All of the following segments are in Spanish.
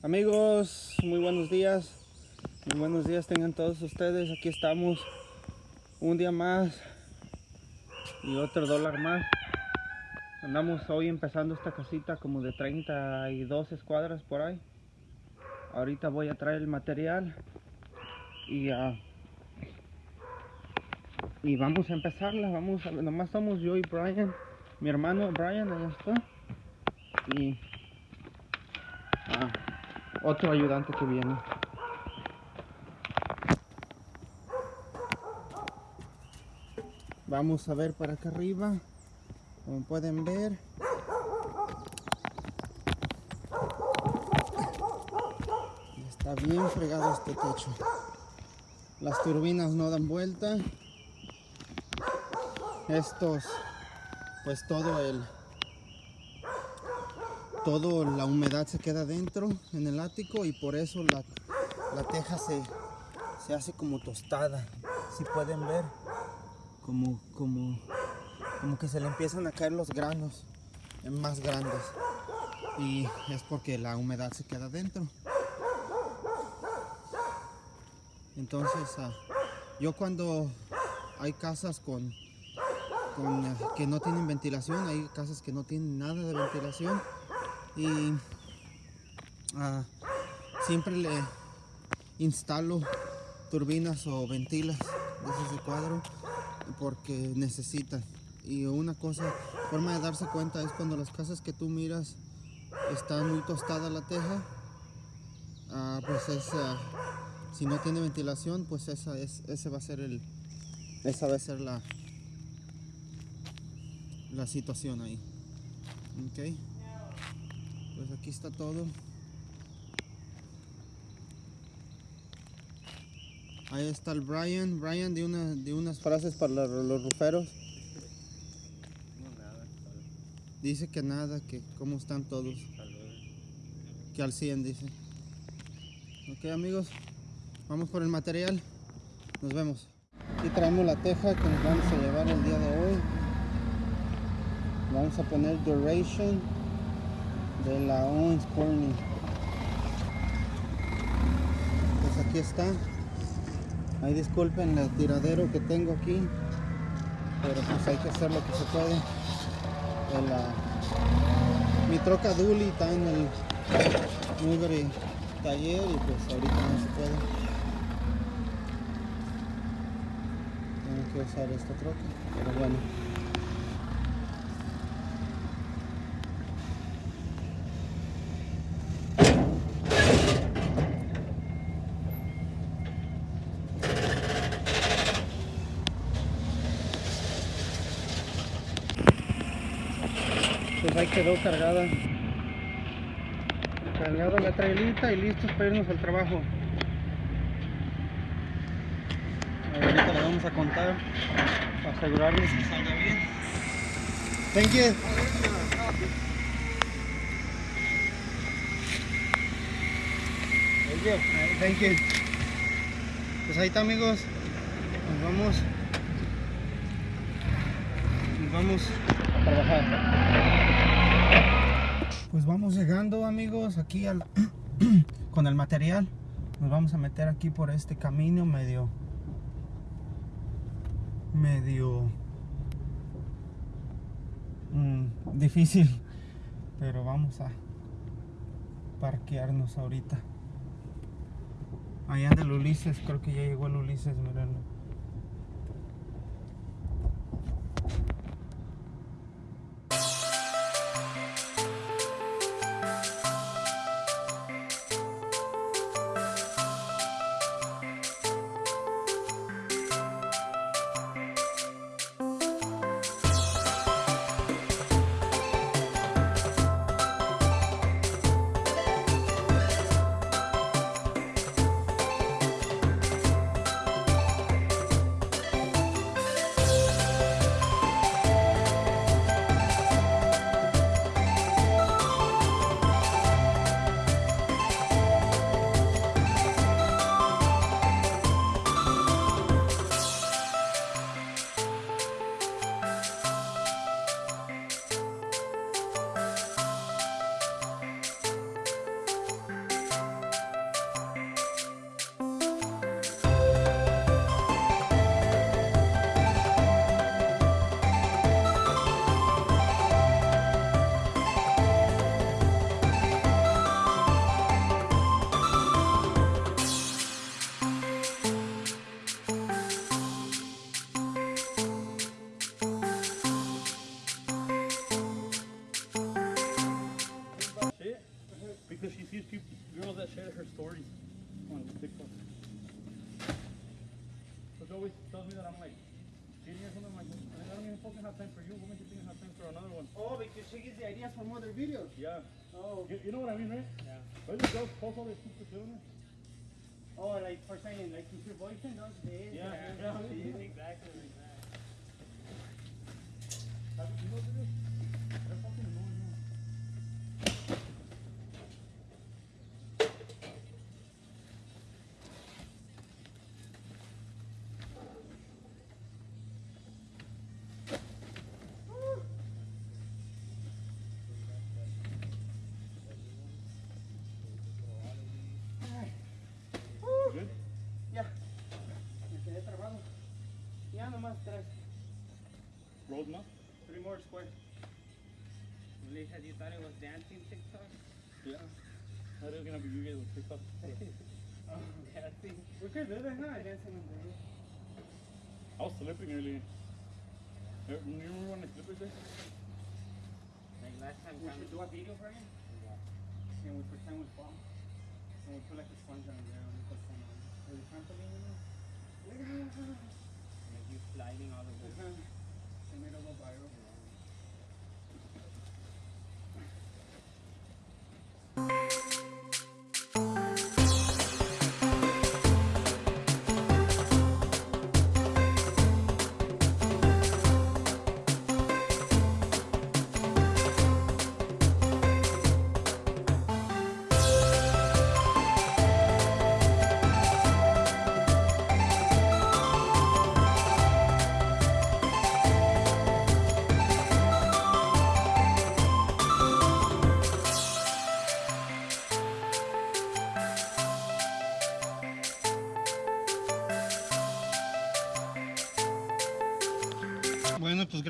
Amigos, muy buenos días. Muy buenos días tengan todos ustedes. Aquí estamos un día más y otro dólar más. Andamos hoy empezando esta casita como de 32 escuadras por ahí. Ahorita voy a traer el material y uh, y vamos a empezarla. Vamos a, nomás somos yo y Brian, mi hermano Brian, allá está. Y uh, otro ayudante que viene. Vamos a ver para acá arriba. Como pueden ver. Está bien fregado este techo. Las turbinas no dan vuelta. Estos, pues todo el, todo la humedad se queda dentro en el ático y por eso la, la teja se, se hace como tostada. Si pueden ver, como, como, como que se le empiezan a caer los granos más grandes y es porque la humedad se queda dentro. Entonces, uh, yo cuando hay casas con, con uh, que no tienen ventilación, hay casas que no tienen nada de ventilación y uh, siempre le instalo turbinas o ventilas de ese cuadro porque necesitan. Y una cosa, forma de darse cuenta es cuando las casas que tú miras están muy tostada la teja, pues es si no tiene ventilación pues esa es ese va a ser el esa va a ser la la situación ahí ok pues aquí está todo. Ahí está el Brian. Brian de una de unas frases para los, los ruferos. Dice que nada que cómo están todos. Que al 100 dice. Ok amigos vamos por el material. Nos vemos. Aquí traemos la teja que nos vamos a llevar el día de hoy. Vamos a poner duration de la Owens Corning. Pues aquí está. Ahí disculpen el tiradero que tengo aquí pero pues hay que hacer lo que se puede. El, ah, mi troca Duli está en el mugre taller y pues ahorita no se puede. Tengo que usar esta troca pero bueno quedó cargada cargada la trailita y listos para irnos al trabajo ahorita le vamos a contar para asegurarnos que salga bien thank you Thank you. Pues ahí está amigos. Nos vamos. Nos vamos a trabajar. Pues vamos llegando amigos aquí con el material. Nos vamos a meter aquí por este camino medio medio mm, difícil, pero vamos a parquearnos ahorita. Allá anda el Ulises, creo que ya llegó el Ulises, mírenlo. Because she sees people, girls that share her stories on TikTok. So she always tells me that I'm like cheating or something. I'm like, I don't even fucking have time for you. What makes you think I have time for another one? Oh, because she gets the ideas from other videos. Yeah. Oh, You, you know what I mean, right? Yeah. Why do girls post all this stupid shit on oh, like for saying, like, if your boyfriend does this, Yeah, that, yeah, this, yeah. exactly like that. Have you seen those Rolled enough? Three more squares. Lisa, you thought it was dancing TikTok? Yeah. That is gonna be you guys with TikTok. Oh, yeah, see. We could do that, huh? Dancing on the roof. I was slipping earlier. You you remember when I slipped right there? Like last time. We should do a video for him. And we pretend we fall. And we put like a sponge on there and we put some on. Or the trampoline, you know? Like you sliding all over. Uh-huh tomato will viral.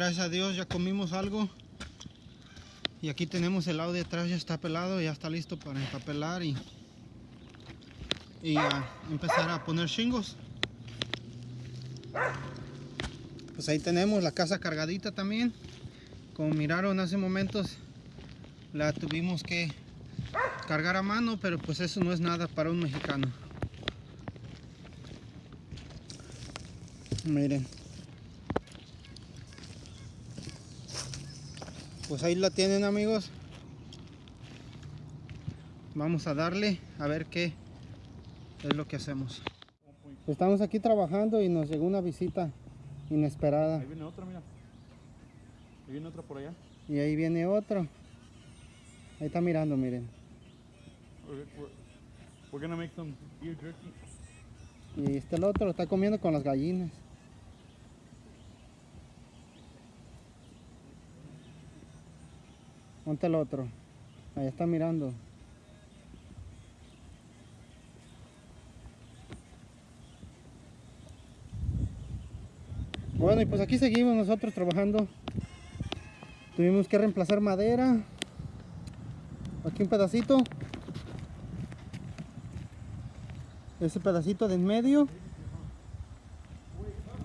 Gracias a Dios ya comimos algo. Y aquí tenemos el lado de atrás, ya está pelado, ya está listo para empapelar y, empezar a poner chingos. Pues ahí tenemos la casa cargadita también. Como miraron hace momentos, la tuvimos que cargar a mano, pero pues eso no es nada para un mexicano. Miren. Pues ahí la tienen amigos. Vamos a darle a ver qué es lo que hacemos. Estamos aquí trabajando y nos llegó una visita inesperada. Ahí viene otra, mira. Ahí viene otra por allá. Y ahí viene otro. Ahí está mirando, miren. We're, gonna make some ear jerky. Y este el otro lo está comiendo con las gallinas. ¿Dónde está el otro? Ahí está mirando. Bueno, y pues aquí seguimos nosotros trabajando. Tuvimos que reemplazar madera. Aquí un pedacito. Ese pedacito de en medio.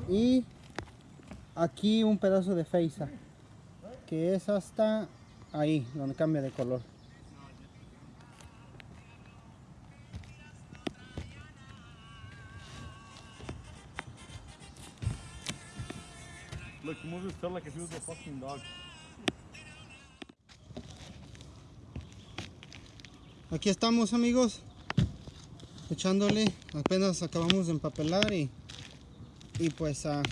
Y aquí un pedazo de feisa. Que es hasta ahí, donde cambia de color. Look, he moves his tail like if he was a fucking dog. Aquí estamos amigos, echándole, apenas acabamos de empapelar y, y pues a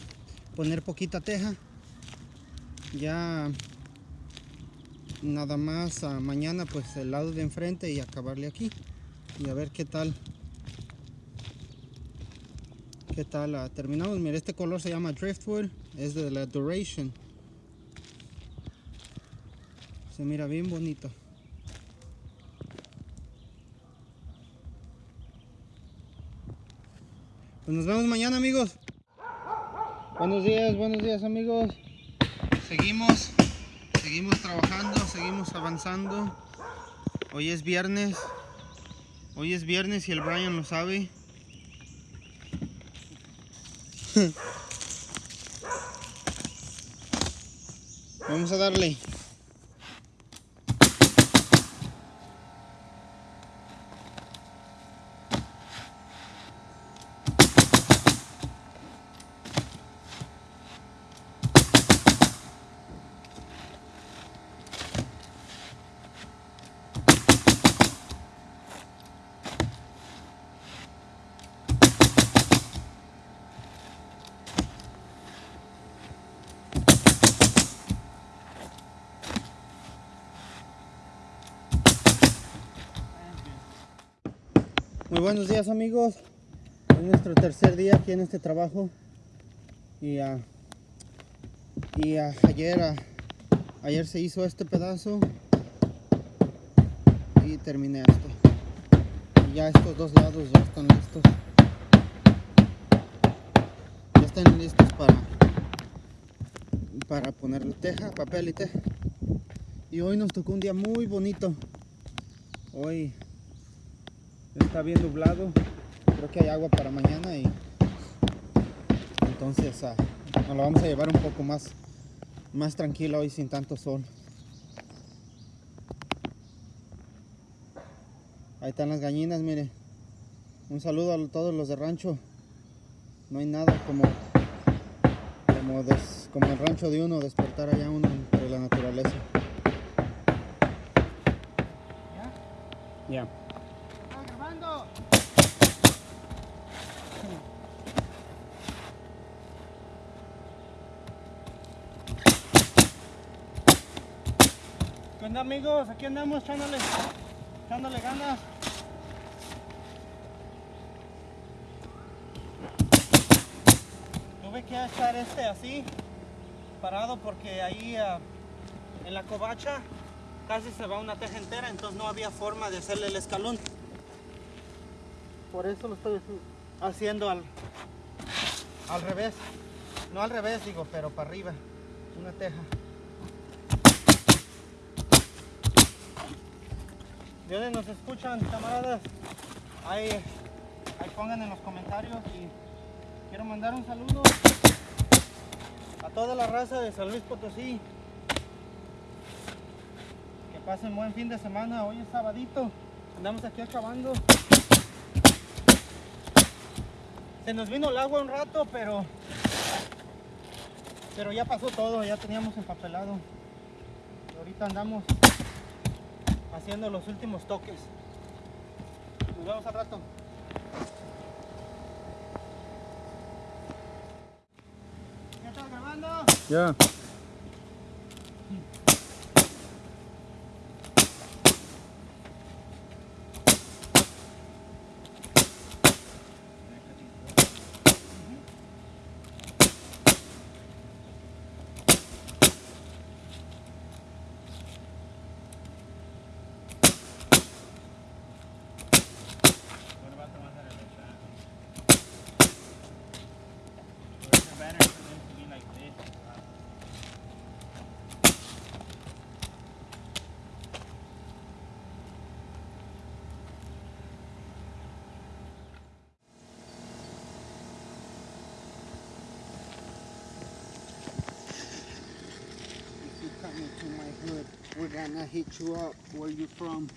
poner poquita teja. Ya nada más mañana pues el lado de enfrente y acabarle aquí y a ver qué tal qué tal ah, terminamos. Mira este color se llama driftwood, es de la duration. Se mira bien bonito. Pues nos vemos mañana amigos. Buenos días, buenos días amigos. Seguimos, seguimos trabajando, seguimos avanzando. Hoy es viernes. Hoy es viernes y el Brian lo sabe. Vamos a darle. Muy buenos días amigos. Es nuestro tercer día aquí en este trabajo. Y, ayer, ayer se hizo este pedazo y terminé esto. Y ya estos dos lados ya están listos. Ya están listos para, para ponerle teja, papel y teja. Y hoy nos tocó un día muy bonito. Hoy está bien nublado. Creo que hay agua para mañana y entonces ah, nos lo vamos a llevar un poco más, más tranquilo hoy sin tanto sol. Ahí están las gallinas, mire. Un saludo a todos los de rancho. No hay nada como como, des- como el rancho de uno, despertar allá uno entre la naturaleza. Ya. ¿Estás amigos? Aquí andamos echándole, echándole ganas. Tuve que echar este así, parado porque ahí ah, en la covacha casi se va una teja entera, entonces no había forma de hacerle el escalón. Por eso lo estoy haciendo al, al revés. No al revés digo, pero para arriba. Una teja. ¿De dónde nos escuchan, camaradas? Ahí, ahí pongan en los comentarios y quiero mandar un saludo a toda la raza de San Luis Potosí. Que pasen buen fin de semana, hoy es sabadito, andamos aquí acabando. Se nos vino el agua un rato, pero pero ya pasó todo, ya teníamos empapelado. Y ahorita andamos haciendo los últimos toques. Nos vemos al rato. ¿Ya estás grabando? Ya. Gonna hit you up. Where you from?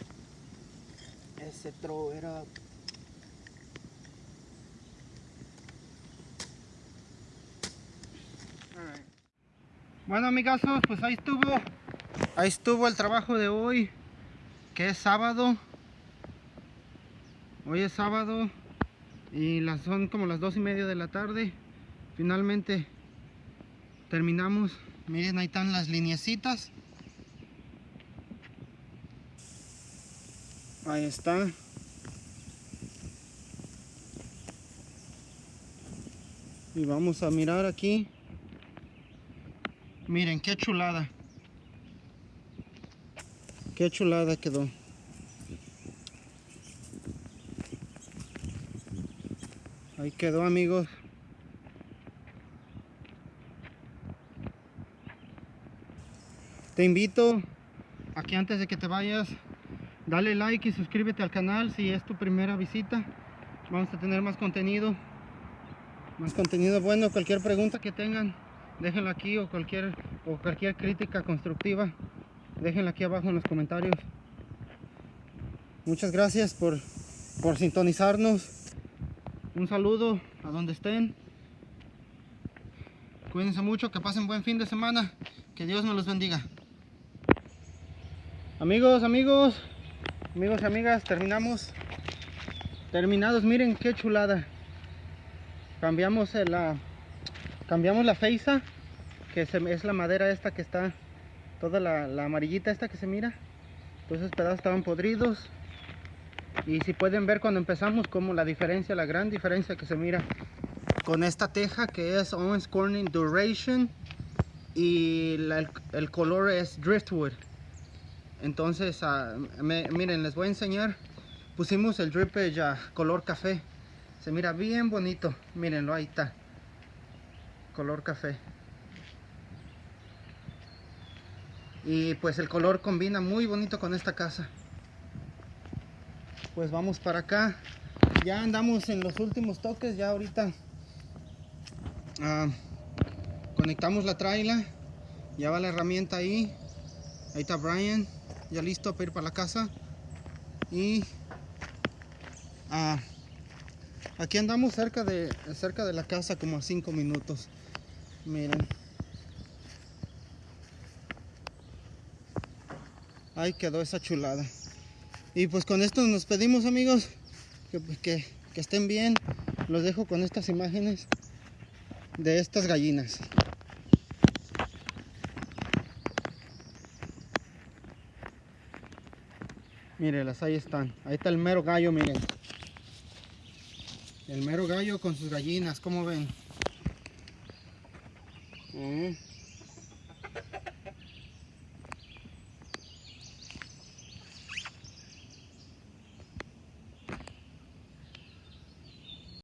Ese throw it up. Bueno amigazos, pues ahí estuvo. Ahí estuvo el trabajo de hoy. Que es sábado. Hoy es sábado. Y las, son como las dos y media de la tarde. Finalmente terminamos. Miren, ahí están las lineecitas. Ahí está. Y vamos a mirar aquí. Miren, qué chulada. Qué chulada quedó. Ahí quedó, amigos. Te invito a que antes de que te vayas, dale like y suscríbete al canal si es tu primera visita. Vamos a tener más contenido. Más contenido bueno. Cualquier pregunta que tengan, déjenla aquí o cualquier, o cualquier crítica constructiva, déjenla aquí abajo en los comentarios. Muchas gracias por, por sintonizarnos. Un saludo a donde estén. Cuídense mucho, que pasen buen fin de semana. Que Dios me los bendiga. Amigos, amigos, amigos y amigas, terminamos. Terminados, miren qué chulada. Cambiamos la cambiamos la feisa, que es la madera esta que está toda la, la amarillita esta que se mira. Todos esos pedazos estaban podridos. Y si pueden ver cuando empezamos como la diferencia, la gran diferencia que se mira con esta teja que es Owens Corning Duration y el color es Driftwood. Entonces, ah, miren, les voy a enseñar. Pusimos el drippage a color café. Se mira bien bonito. Mírenlo, ahí está. Color café. Y pues el color combina muy bonito con esta casa. Pues vamos para acá. Ya andamos en los últimos toques. Ya ahorita ah, conectamos la traila. Ya va la herramienta ahí. Ahí está Brian. Ya listo para ir para la casa. Y ah, aquí andamos cerca de, cerca de la casa como a 5 minutos. Miren. Ahí quedó esa chulada. Y pues con esto nos pedimos amigos. Que, que- que estén bien. Los dejo con estas imágenes de estas gallinas. Mírenlas, ahí están. Ahí está el mero gallo, miren. El mero gallo con sus gallinas, ¿cómo ven? Mm.